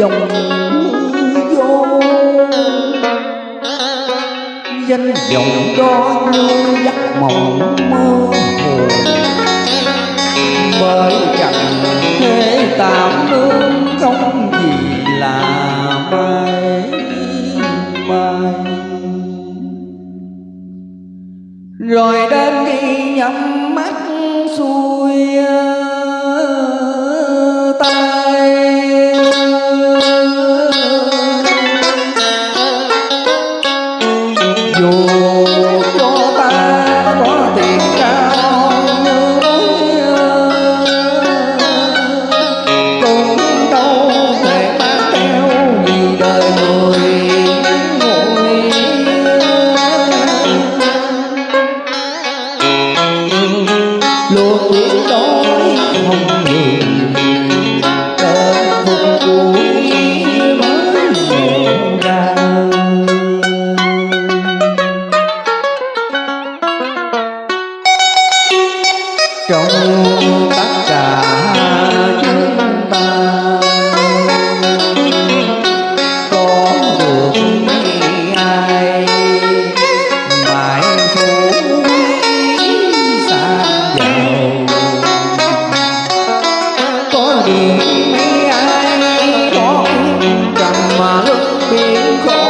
dòng vô danh vọng đó như giấc mộng mơ hồ. Bởi rằng thế tạm nương không gì là mai mai. Rồi đến khi nhắm chói hồng nhường call.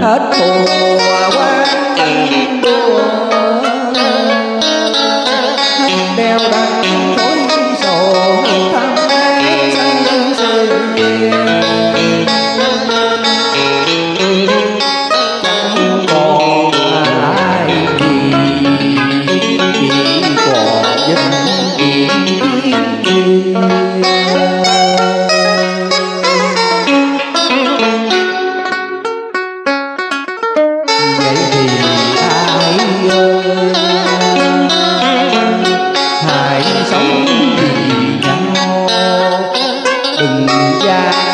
hết buồn. Yeah.